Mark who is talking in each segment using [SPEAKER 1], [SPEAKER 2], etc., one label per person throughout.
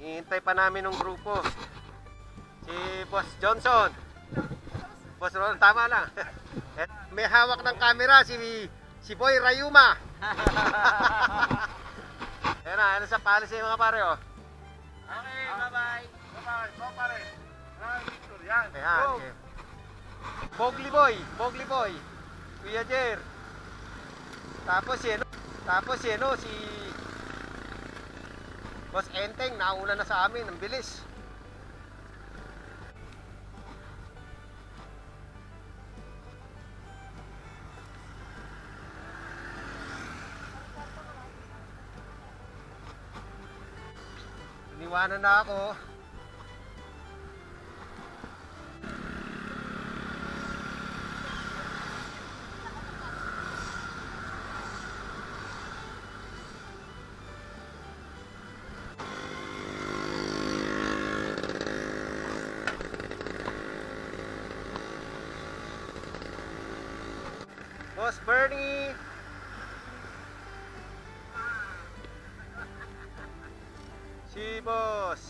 [SPEAKER 1] Hihintay pa namin ng grupo. Si Boss Johnson. Boss Ron, tama lang. At may hawak ng camera si si Boy Rayuma. Ayan na, ano sa policy mga pare oh.
[SPEAKER 2] Okay, bye-bye. Bye-bye. Go pare. Picture yan.
[SPEAKER 1] Ayan.
[SPEAKER 2] Go.
[SPEAKER 1] okay. Bogli Boy, Bogli Boy. Kuya Jer. Tapos si ano, tapos si ano, si Boss Enteng, nauna na sa amin, ang bilis. Iniwanan na ako. Boss Bernie! Si Boss!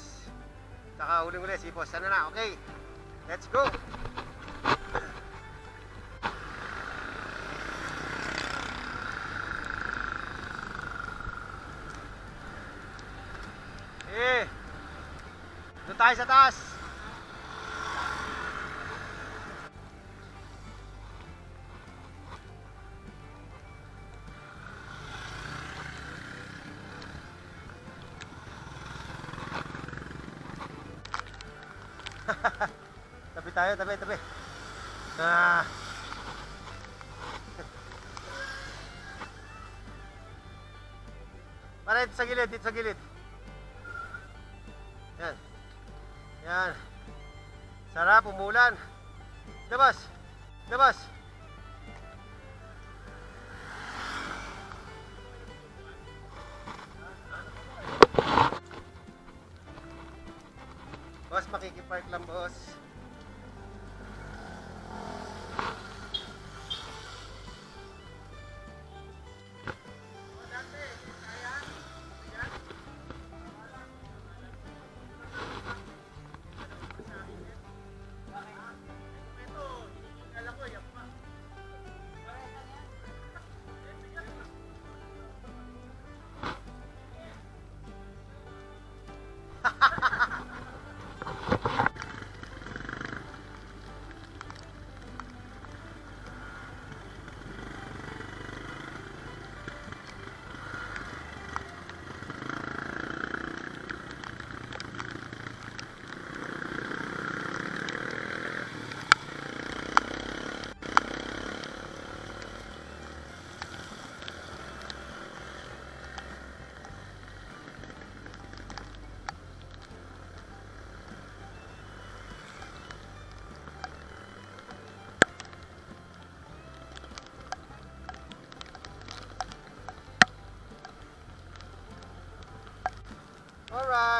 [SPEAKER 1] Saka huling-huli si Boss. Sana na, okay. Let's go! Eh! Doon tayo sa taas! Tayo, tabi, tabi. Ah. Para dito sa gilid, dito sa gilid. Yan. Yan. Sarap, umulan. Labas. Labas.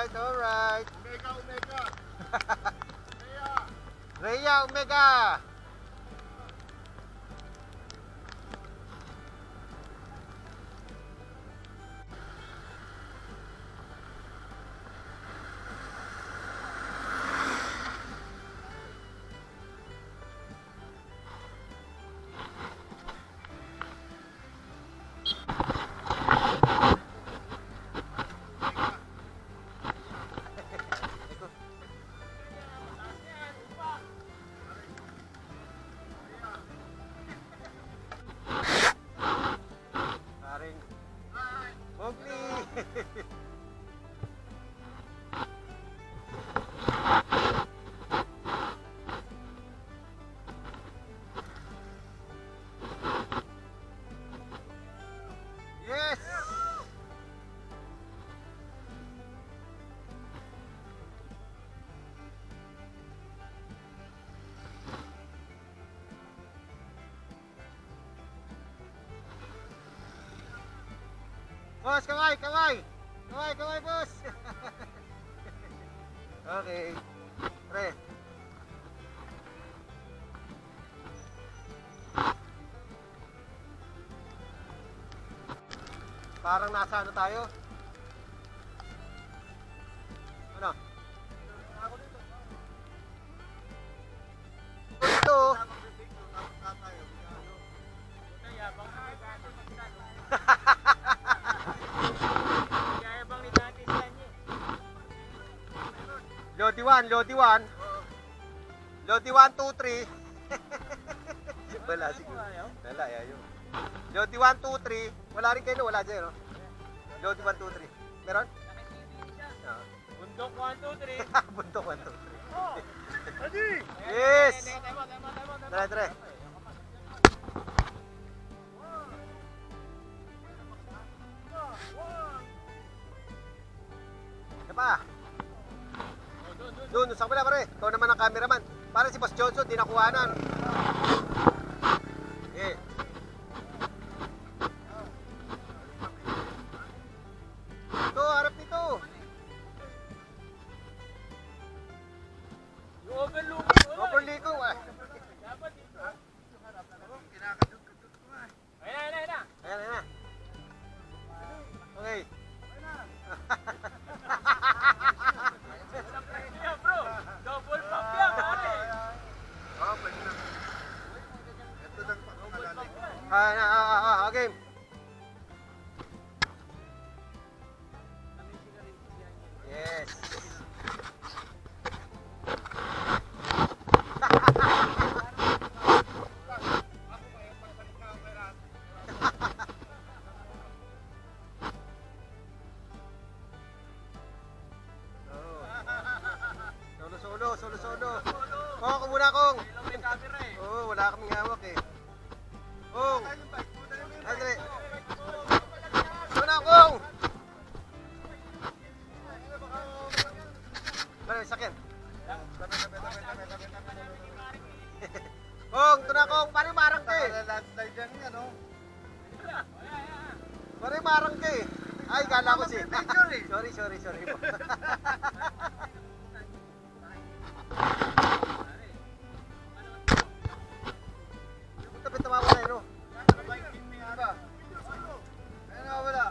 [SPEAKER 1] right, all right.
[SPEAKER 2] Omega, Omega.
[SPEAKER 1] Rhea. Rhea, Omega. Monkey! Boss, kaway, kaway! Kaway, kaway, boss! okay. Pre. Parang nasa ano tayo? Lodi 1, Lodi 1. Lodi 1, 2, 3. Wala siguro. Wala, ayaw. Lodi 1, 2, 3. Wala rin kayo, wala dyan, no? Lodi 1, 2, 3. Meron? Ah.
[SPEAKER 2] Bundok 1, 2, 3.
[SPEAKER 1] Buntok 1, 2, 3.
[SPEAKER 2] Adi!
[SPEAKER 1] Yes!
[SPEAKER 2] Tama, tama, tama, tama.
[SPEAKER 1] Tara, tara. Johnson, di nakuhanan. Eh. Sorry, sorry, sorry. Tapit na mawala no?
[SPEAKER 3] Ayun na, wala.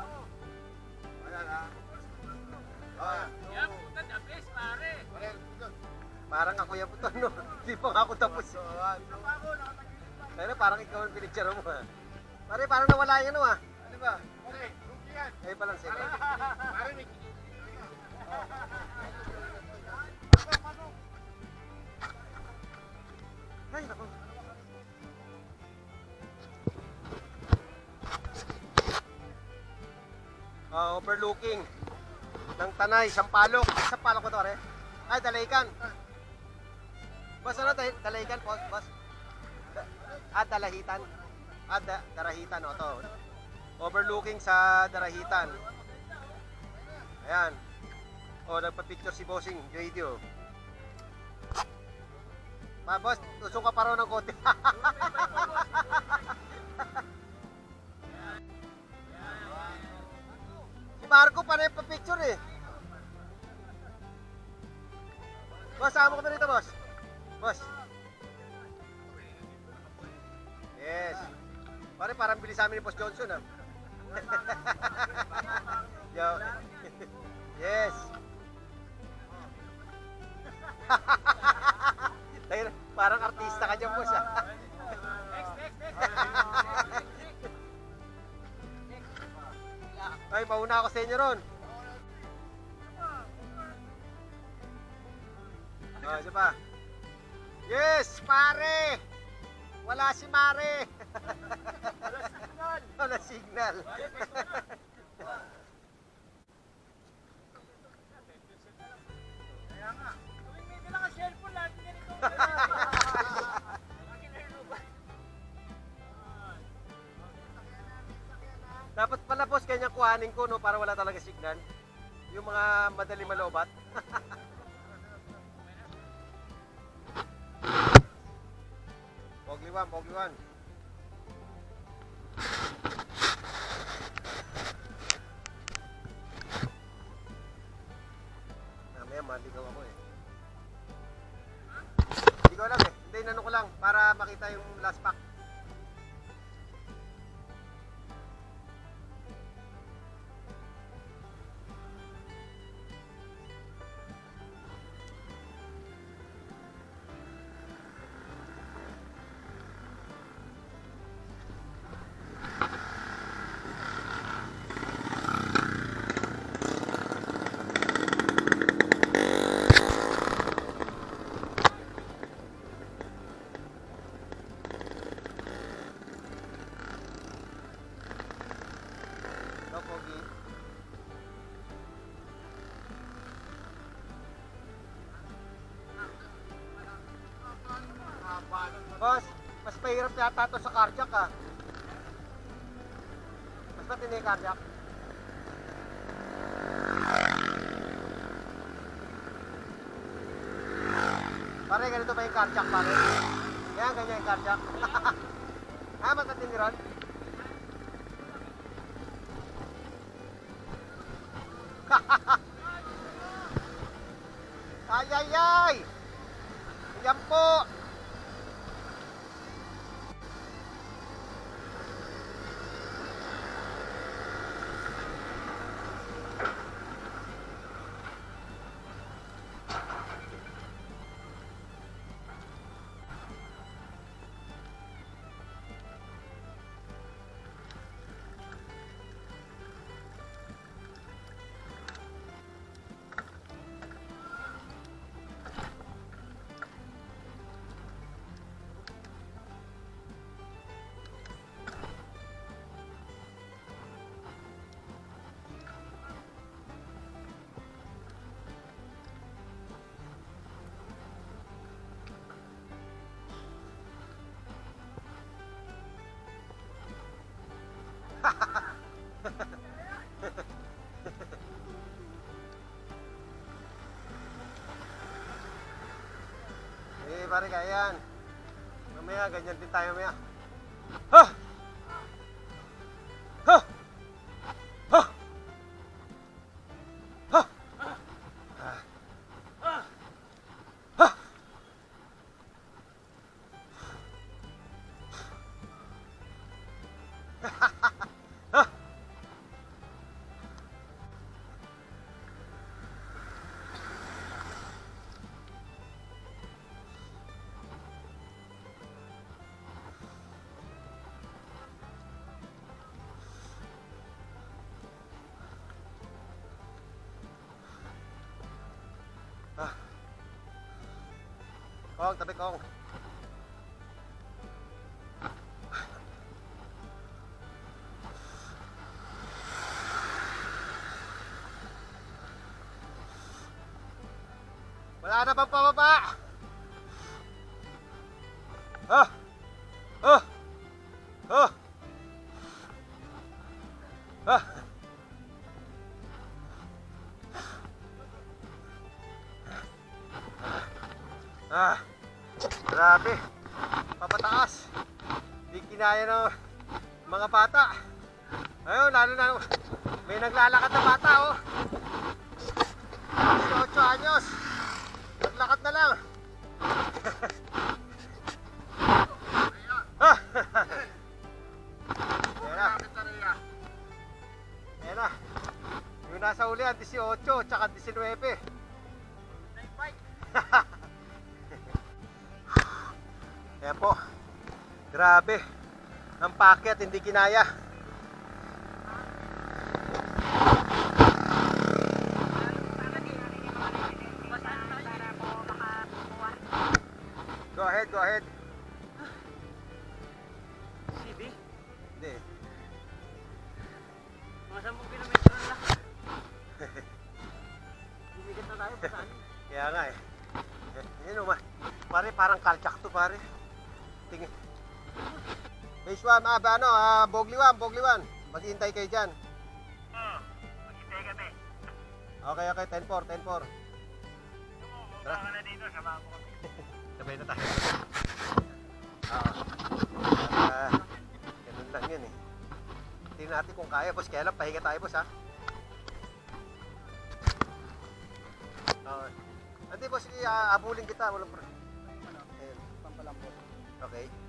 [SPEAKER 3] Wala na. Ah,
[SPEAKER 2] Yan, puta, the best, pare.
[SPEAKER 1] Parang ako yan puto, no? Hindi pa ako tapos. Pero parang ikaw ang pinicture mo, ha? Pare, parang nawala yan, no, ha?
[SPEAKER 3] Ano ba? Okay, rookie yan.
[SPEAKER 1] Ay, palang sila.
[SPEAKER 3] Pare,
[SPEAKER 1] Ah, overlooking ng Tanay, Sampalok. Sampalok ko to, re? Ay, Dalaykan. Boss, ano, Day- Dalaykan, boss, boss? Da- ah, Dalahitan. Ah, da, Darahitan, o, to. Overlooking sa Darahitan. Ayan. O, nagpa-picture si Bossing, JD, o. Ma, boss, tusok ka pa raw ng konti. si Marco pa rin pa-picture eh. Boss, sama ko na rito, boss. Boss. Yes. Pare, parang bilis sa amin ni Boss Johnson, ah. Artista ka dyan, boss, ah.
[SPEAKER 2] Next, next, next.
[SPEAKER 1] Ay, mauna ako sa inyo ron. Oh, isa pa. Yes, pare! Wala si Mare! Wala signal.
[SPEAKER 2] Tuwing
[SPEAKER 1] boss, kanya kuhanin ko no para wala talaga signal. Yung mga madali malobat. Pogliwan, Pogliwan. Mamaya maligaw ako eh. Hindi ko alam eh. Hindi, inano ko lang para makita yung last pack. Yata to sa cardiac ah. Mas matindi yung cardiac. Pare, ganito ba yung cardiac pare? Yan, ganyan yung cardiac. ha, mas matindi pare, kaya yan. Mamaya, ganyan din tayo mamaya. Ha! Ha! Kong, tabi kong. Wala na bang pababa? 18, tsaka 19. Yan po. Grabe. Ang packet, hindi kinaya. Go ahead, go ahead. 1, ah, ba, ano, ah, Bogliwan, Bogliwan. Maghihintay kayo dyan.
[SPEAKER 2] Oo, maghintay kami.
[SPEAKER 1] Okay, okay, 10-4, 10-4.
[SPEAKER 2] Tara. ka na dito, samahan mo kami.
[SPEAKER 1] Sabay na tayo. Oo. Ah, ganun lang yun eh. Tingnan natin kung kaya, boss. Kaya lang, pahinga tayo, boss, ha? Oo. Hindi, boss, sige, ah, abulin kita. Walang pro... Ayun.
[SPEAKER 3] Pampalambot.
[SPEAKER 1] Okay.